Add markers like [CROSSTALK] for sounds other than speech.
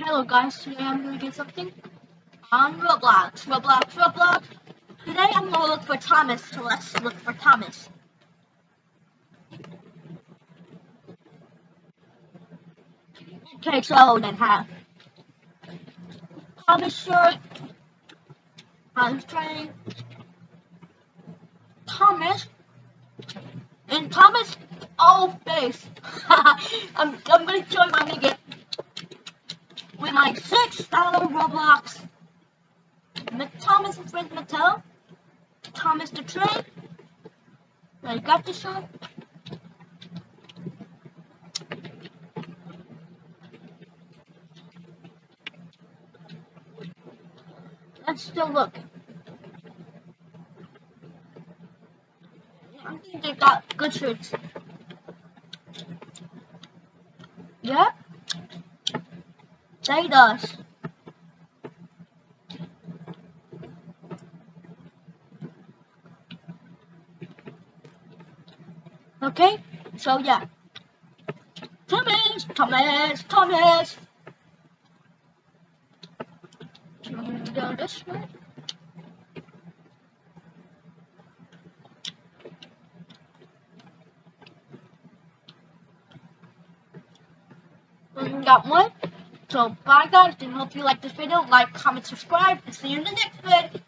Hello guys, today I'm gonna get something on Roblox. Roblox, Roblox. Today I'm gonna look for Thomas, so let's look for Thomas. Okay, so then have Thomas shirt. I'm trying Thomas and Thomas oh face. [LAUGHS] I'm I'm gonna show my nigga with six dollar Roblox. Thomas and friends Mattel. Thomas the Train. I got the show. Let's still look. I think they got good shirts. Yeah? They does. Okay, so yeah. Thomas, Thomas, Thomas. Go this way. And got one. So bye guys, and hope you like this video. Like, comment, subscribe, and see you in the next video.